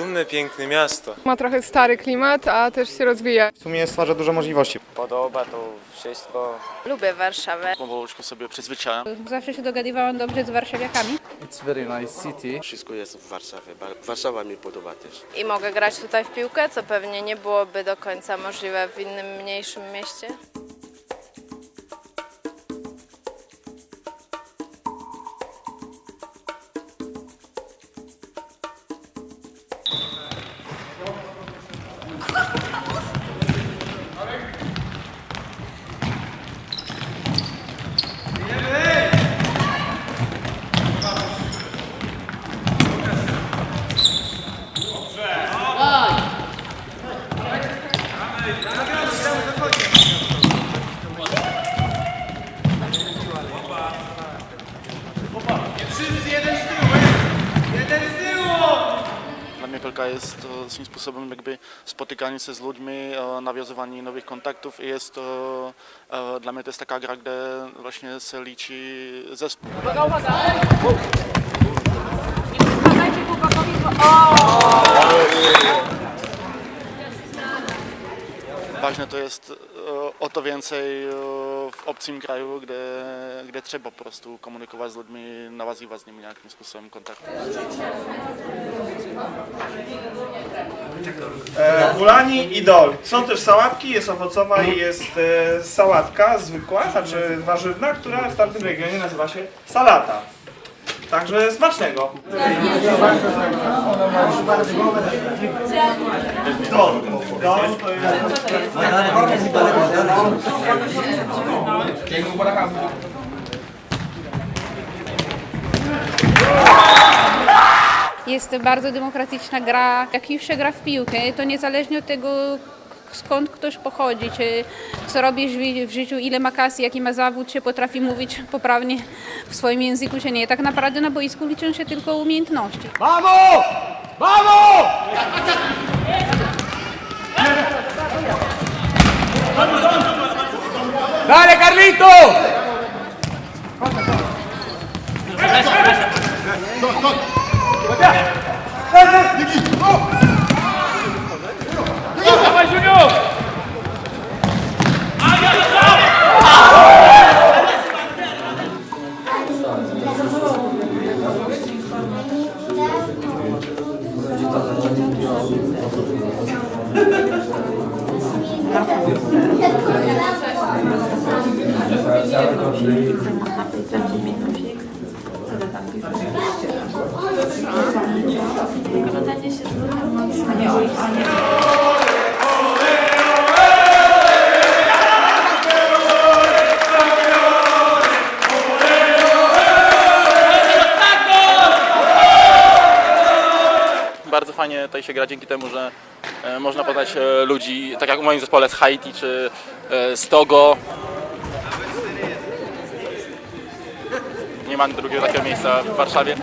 dumne, piękne miasto. Ma trochę stary klimat, a też się rozwija. W sumie stwarza dużo możliwości. Podoba to wszystko. Lubię Warszawę. Powolutku sobie przyzwyczajam. Zawsze się dogadywałam dobrze z warszawiakami. It's very nice city. Wszystko jest w Warszawie. Warszawa mi podoba też. I mogę grać tutaj w piłkę, co pewnie nie byłoby do końca możliwe w innym mniejszym mieście. Dla mnie piłka jest e, swym sposobem jakby spotykanie się z ludźmi, e, nawiązywanie nowych kontaktów i jest to, e, dla mnie to jest taka gra, gdzie właśnie się liczy zespół. Ważne to jest e, o to więcej e, w obcym kraju, gdzie, gdzie trzeba po prostu komunikować z ludźmi, nawiązywać z nimi jakimś sposobem kontaktu. E, Ulani i dol. Są też sałatki, jest owocowa i jest e, sałatka zwykła, znaczy warzywna, która w tamtym regionie nazywa się salata. Także smacznego. Jest... Jest bardzo demokratyczna gra. Jak już się gra w piłkę, to niezależnie od tego, skąd ktoś pochodzi, czy co robi w ży- w życiu, ile ma kasy, jaki ma zawód, czy potrafi mówić poprawnie w swoim języku, czy nie. Tak naprawdę na boisku liczą się tylko umiejętności. Dale, Carlito! Bardzo fajnie tutaj się gra dzięki temu, że e, można poznać e, ludzi, tak jak w moim zespole z Haiti czy e, z Togo. Nie ma drugiego takiego miejsca w Warszawie.